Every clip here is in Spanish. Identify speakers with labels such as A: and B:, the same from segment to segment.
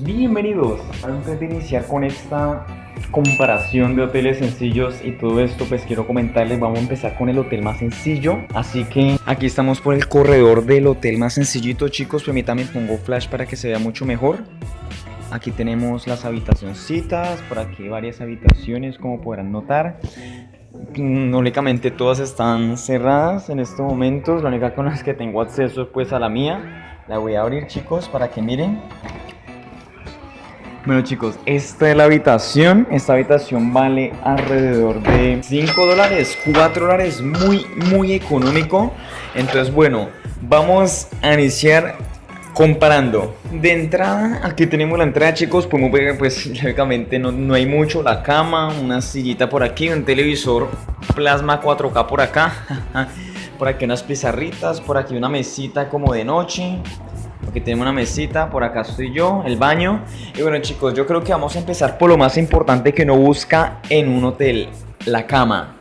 A: bienvenidos. Antes de iniciar con esta comparación de hoteles sencillos y todo esto, pues quiero comentarles, vamos a empezar con el hotel más sencillo. Así que aquí estamos por el corredor del hotel más sencillito, chicos. Permítanme pongo flash para que se vea mucho mejor. Aquí tenemos las habitacioncitas, por aquí varias habitaciones como podrán notar. Mm, únicamente todas están cerradas en estos momentos, la única con las que tengo acceso es pues a la mía. La voy a abrir chicos para que miren. Bueno chicos, esta es la habitación. Esta habitación vale alrededor de 5 dólares, 4 dólares, muy, muy económico. Entonces, bueno, vamos a iniciar comparando. De entrada, aquí tenemos la entrada chicos, podemos ver pues lógicamente no, no hay mucho, la cama, una sillita por aquí, un televisor plasma 4K por acá. por aquí unas pizarritas, por aquí una mesita como de noche Aquí tenemos una mesita, por acá estoy yo, el baño. Y bueno chicos, yo creo que vamos a empezar por lo más importante que uno busca en un hotel, la cama.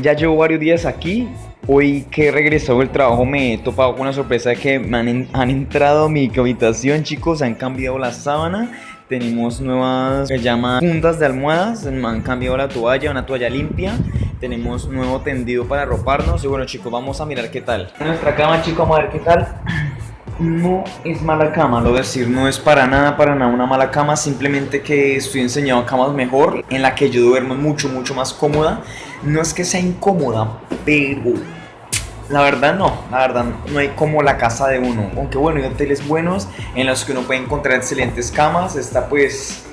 A: Ya llevo varios días aquí. Hoy que he regresado del trabajo me he topado con una sorpresa de que me han, han entrado a mi habitación chicos, han cambiado la sábana tenemos nuevas, se llama puntas de almohadas, me han cambiado la toalla, una toalla limpia. Tenemos nuevo tendido para arroparnos. Y bueno chicos, vamos a mirar qué tal. Nuestra cama chicos, vamos a ver qué tal. No es mala cama, lo decir, no es para nada, para nada una mala cama, simplemente que estoy enseñando camas mejor, en la que yo duermo mucho, mucho más cómoda. No es que sea incómoda, pero la verdad no, la verdad no hay como la casa de uno. Aunque bueno, hay hoteles buenos en los que uno puede encontrar excelentes camas. Está pues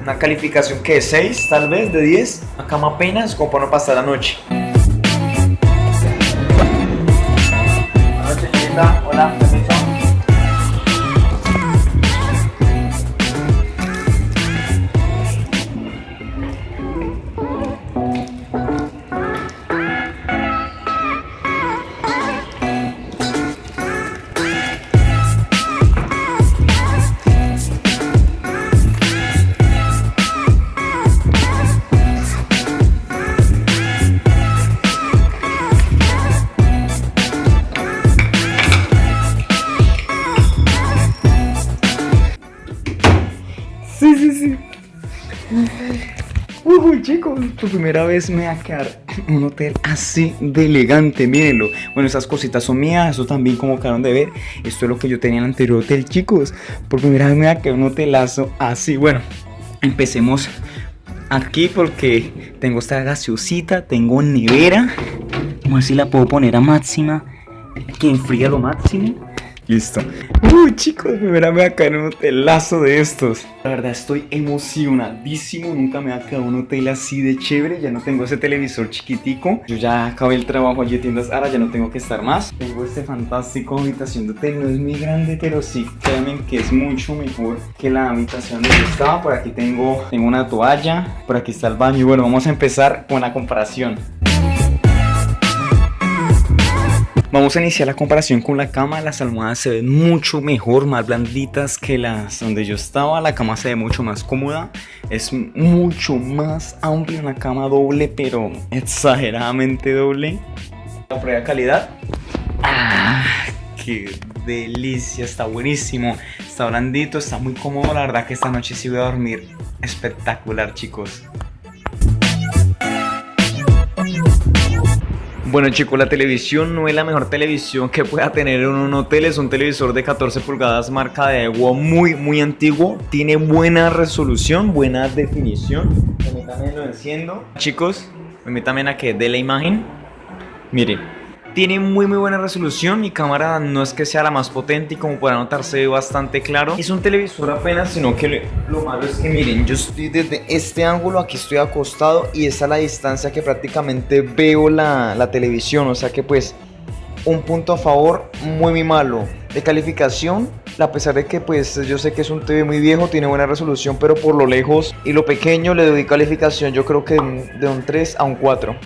A: una calificación que es 6 tal vez, de 10. Una cama apenas como para no pasar la noche. Hola, Hola, chicos, por primera vez me voy a quedar un hotel así de elegante, mírenlo. Bueno, esas cositas son mías, eso también como acaban de ver. Esto es lo que yo tenía en el anterior hotel, chicos. Por primera vez me voy a quedar un hotelazo así. Bueno, empecemos aquí porque tengo esta gaseosita, tengo nevera. Vamos a ver si la puedo poner a máxima, que enfría lo máximo. Listo. Uy, chicos, me verán, me va a caer un hotelazo de estos. La verdad, estoy emocionadísimo. Nunca me ha quedado un hotel así de chévere. Ya no tengo ese televisor chiquitico. Yo ya acabé el trabajo allí en tiendas Ahora, ya no tengo que estar más. Tengo este fantástico habitación de hotel. No es muy grande, pero sí, créanme que es mucho mejor que la habitación donde estaba. Por aquí tengo, tengo una toalla. Por aquí está el baño. Y bueno, vamos a empezar con la comparación. Vamos a iniciar la comparación con la cama. Las almohadas se ven mucho mejor, más blanditas que las donde yo estaba. La cama se ve mucho más cómoda. Es mucho más amplia una cama doble, pero exageradamente doble. La prueba de calidad. ¡Ah! ¡Qué delicia! Está buenísimo. Está blandito, está muy cómodo. La verdad que esta noche sí voy a dormir espectacular, chicos. Bueno chicos, la televisión no es la mejor televisión que pueda tener en un hotel, es un televisor de 14 pulgadas marca de agua muy muy antiguo, tiene buena resolución, buena definición. Permítanme lo enciendo. Chicos, permítanme a que dé la imagen. Miren, tiene muy muy buena resolución, mi cámara no es que sea la más potente y como podrán notar se ve bastante claro. Es un televisor apenas, sino que lo malo es que miren, yo estoy desde este ángulo, aquí estoy acostado y esa es la distancia que prácticamente veo la, la televisión, o sea que pues un punto a favor muy muy malo. De calificación a pesar de que pues yo sé que es un TV muy viejo tiene buena resolución pero por lo lejos y lo pequeño le doy calificación yo creo que de un 3 a un 4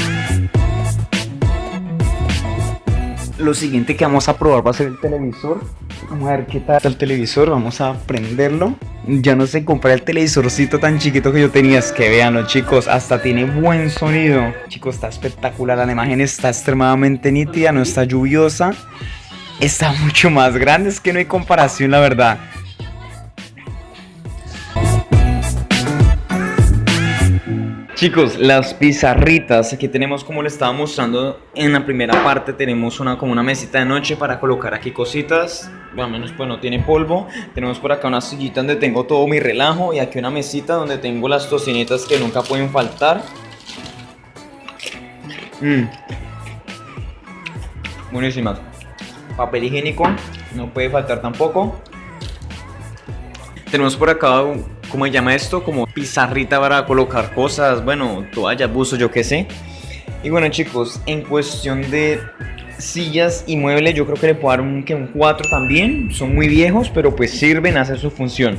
A: lo siguiente que vamos a probar va a ser el televisor. Vamos a ver qué tal el televisor, vamos a prenderlo. Ya no sé comprar el televisorcito tan chiquito que yo tenía. Es que veanlo chicos, hasta tiene buen sonido. Chicos, está espectacular, la imagen está extremadamente nítida, no está lluviosa. está mucho más grande, es que no hay comparación la verdad. Chicos, las pizarritas, aquí tenemos como les estaba mostrando en la primera parte, tenemos una como una mesita de noche para colocar aquí cositas, bueno, menos pues no tiene polvo, tenemos por acá una sillita donde tengo todo mi relajo y aquí una mesita donde tengo las tocinitas que nunca pueden faltar. Mmm. Buenísimas. Papel higiénico, no puede faltar tampoco. Tenemos por acá ¿cómo se llama esto? Como pizarrita para colocar cosas, bueno, toallas, buzos, yo qué sé. Y bueno chicos, en cuestión de sillas y muebles, yo creo que le puedo dar un, que un 4 también. Son muy viejos, pero pues sirven, hacen su función.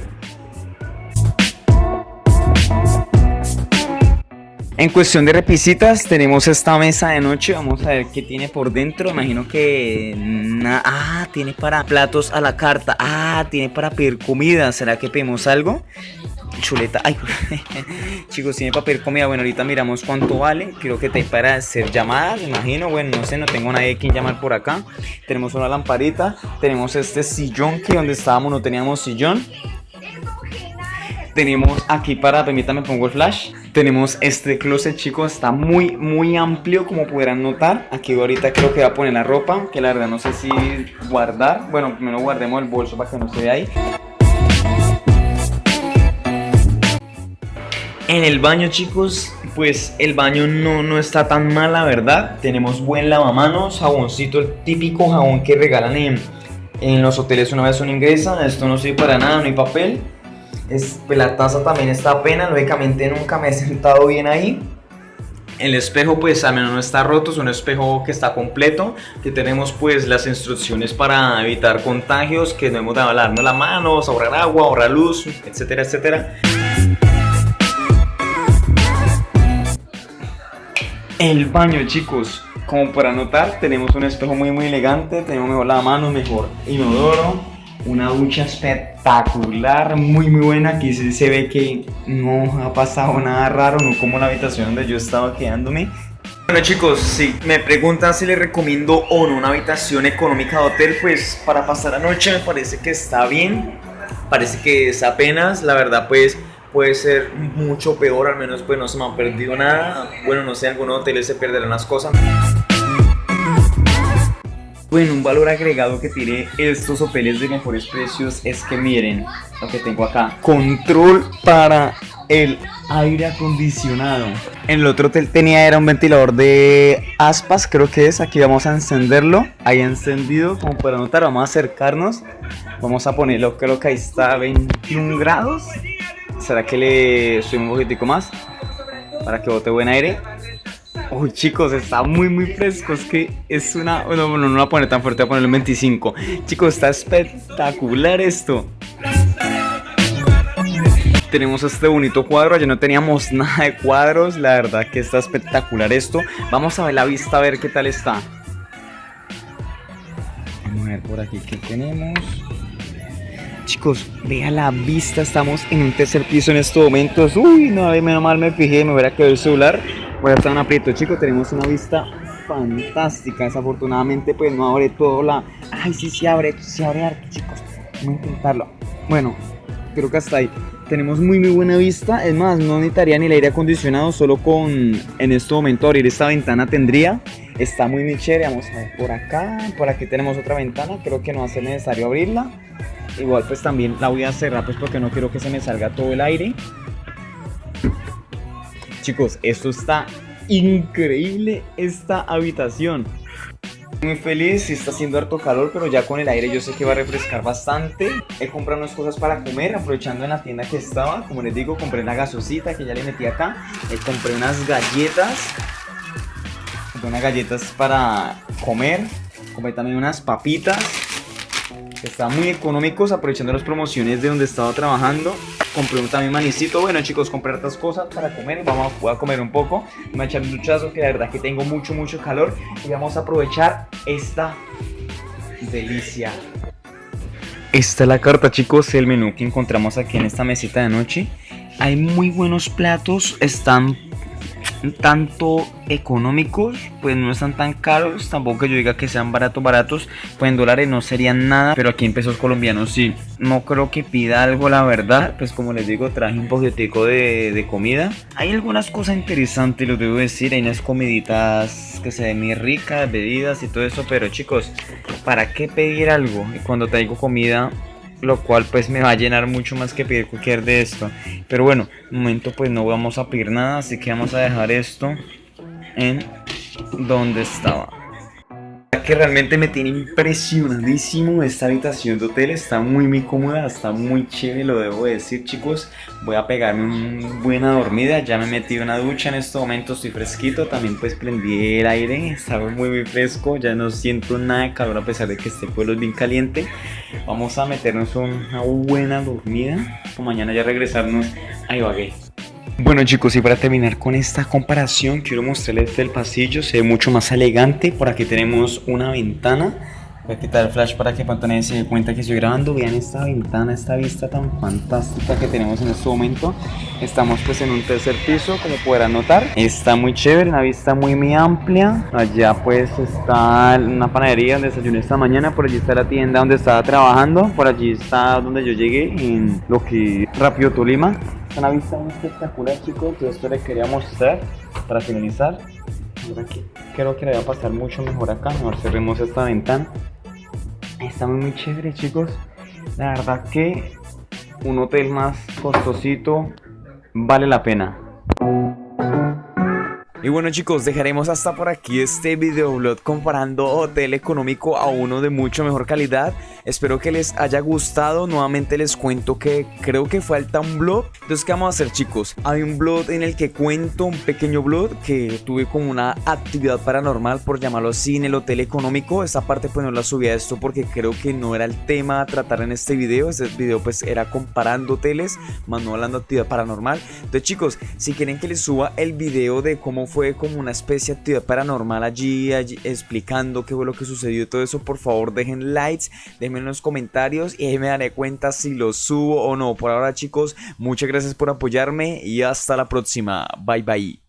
A: En cuestión de repisitas, tenemos esta mesa de noche. Vamos a ver qué tiene por dentro. Imagino que... Ah, tiene para platos a la carta. Ah, tiene para pedir comida. ¿Será que pedimos algo? Chuleta. Ay, chicos, tiene para pedir comida. Bueno, ahorita miramos cuánto vale. Creo que te para hacer llamadas, imagino. Bueno, no sé, no tengo nadie quien llamar por acá. Tenemos una lamparita. Tenemos este sillón que donde estábamos no teníamos sillón. Tenemos aquí para, permítame pongo el flash. Tenemos este closet, chicos, está muy, muy amplio, como podrán notar. Aquí ahorita creo que voy a poner la ropa, que la verdad no sé si guardar. Bueno, primero guardemos el bolso para que no se vea ahí. En el baño, chicos, pues el baño no, no está tan mal, la verdad. Tenemos buen lavamanos, jaboncito, el típico jabón que regalan en, en los hoteles una vez uno ingresa. Esto no sirve para nada, no hay papel. Es, pues la taza también está apenas, lógicamente nunca me he sentado bien ahí. El espejo pues al menos no está roto, es un espejo que está completo, que tenemos pues las instrucciones para evitar contagios, que no hemos de lavarnos las manos, ahorrar agua, ahorrar luz, etcétera, etcétera. El baño chicos, como para notar tenemos un espejo muy muy elegante, tenemos mejor la mano, mejor inodoro, una ducha espectacular, muy muy buena, aquí se ve que no ha pasado nada raro, no como la habitación donde yo estaba quedándome. Bueno chicos, si me preguntan si les recomiendo o no una habitación económica de hotel, pues para pasar la noche me parece que está bien, parece que es apenas, la verdad pues puede ser mucho peor, al menos pues no se me ha perdido nada, bueno no sé, algunos hoteles se perderán las cosas. Bueno, un valor agregado que tiene estos hoteles de mejores precios es que miren lo que tengo acá. Control para el aire acondicionado. En el otro hotel tenía era un ventilador de aspas, creo que es. Aquí vamos a encenderlo. Ahí encendido, como para notar, vamos a acercarnos. Vamos a ponerlo, creo que ahí está a 21 grados. ¿Será que le subimos un poquitico más? Para que bote buen aire. Uy, chicos, está muy, muy fresco. Es que es una... Bueno, no, no lo voy a poner tan fuerte, voy a ponerlo en 25. Chicos, está espectacular esto. Tenemos este bonito cuadro, ya no teníamos nada de cuadros, la verdad que está espectacular esto. Vamos a ver la vista, a ver qué tal está. Vamos a ver por aquí qué tenemos. Chicos, vean la vista, estamos en un tercer piso en estos momentos. Uy, no, menos mal me fijé, me hubiera quedado el celular. Voy a estar en aprieto, chicos, tenemos una vista fantástica. Desafortunadamente, pues no abre todo la... Ay, sí, sí abre, sí abre arte, chicos. Vamos a intentarlo. Bueno, creo que hasta ahí. Tenemos muy muy buena vista, es más, no necesitaría ni el aire acondicionado, solo con en este momento abrir esta ventana tendría. Está muy muy chévere, vamos a ver por acá, por aquí tenemos otra ventana, creo que no va a ser necesario abrirla. Igual pues también la voy a cerrar pues porque no quiero que se me salga todo el aire. Chicos, esto está increíble esta habitación. Muy feliz, está haciendo harto calor, pero ya con el aire yo sé que va a refrescar bastante. He comprado unas cosas para comer, aprovechando en la tienda que estaba. Como les digo, compré la gasosita que ya le metí acá. Eh, compré unas galletas. Compré unas galletas para comer. Compré también unas papitas Está muy económicos, aprovechando las promociones de donde estaba trabajando. Compré un también manicito. Bueno, chicos, compré otras cosas para comer. Vamos a comer un poco. Me voy a un duchazo, que la verdad que tengo mucho, mucho calor. Y vamos a aprovechar esta delicia. Esta es la carta, chicos, el menú que encontramos aquí en esta mesita de noche. Hay muy buenos platos, están tanto económicos, pues no están tan caros, tampoco que yo diga que sean baratos, baratos, pues en dólares no serían nada, pero aquí en pesos colombianos sí. No creo que pida algo, la verdad, pues como les digo, traje un poquitico de, de comida. Hay algunas cosas interesantes, lo debo decir, hay unas comiditas que se ven muy ricas, bebidas y todo eso, pero chicos, ¿para qué pedir algo? Cuando traigo comida lo cual pues me va a llenar mucho más que pedir cualquier de esto. Pero bueno un momento pues no vamos a pedir nada así que vamos a dejar esto en donde estaba que realmente me tiene impresionadísimo esta habitación de hotel, está muy muy cómoda, está muy chévere, lo debo decir chicos, voy a pegarme una buena dormida, ya me metí una ducha en este momento, estoy fresquito, también pues prendí el aire, está muy muy fresco, ya no siento nada de calor a pesar de que este pueblo es bien caliente, vamos a meternos una buena dormida, mañana ya regresarnos. A Ibagué. Bueno chicos y para terminar con esta comparación quiero mostrarles el pasillo, se ve mucho más elegante, por aquí tenemos una ventana Voy a quitar el flash para que Pantone se dé cuenta que estoy grabando. Vean esta ventana, esta vista tan fantástica que tenemos en este momento. Estamos pues en un tercer piso, como podrán notar. Está muy chévere, una vista muy muy amplia. Allá pues está una panadería donde desayuné esta mañana. Por allí está la tienda donde estaba trabajando. Por allí está donde yo llegué, en lo que Rápido Tolima. Una vista muy espectacular chicos. Yo esto les quería mostrar para finalizar. Creo que le va a pasar mucho mejor acá. Mejor cerremos esta ventana. Está muy, muy chévere, chicos. La verdad que un hotel más costosito vale la pena. Y bueno chicos, dejaremos hasta por aquí este videoblog comparando hotel económico a uno de mucho mejor calidad. Espero que les haya gustado. Nuevamente les cuento que creo que falta un blog. Entonces, ¿qué vamos a hacer chicos? Hay un blog en el que cuento, un pequeño blog que tuve como una actividad paranormal, por llamarlo así, en el hotel económico. Esta parte pues no la subí a esto porque creo que no era el tema a tratar en este video. Este video pues era comparando hoteles, más no hablando de actividad paranormal. Entonces chicos, si quieren que les suba el video de cómo fue como una especie de actividad paranormal allí, allí explicando qué fue lo que sucedió y todo eso, por favor dejen likes, déjenme en los comentarios y ahí me daré cuenta si lo subo o no. Por ahora chicos, muchas gracias por apoyarme y hasta la próxima. Bye bye.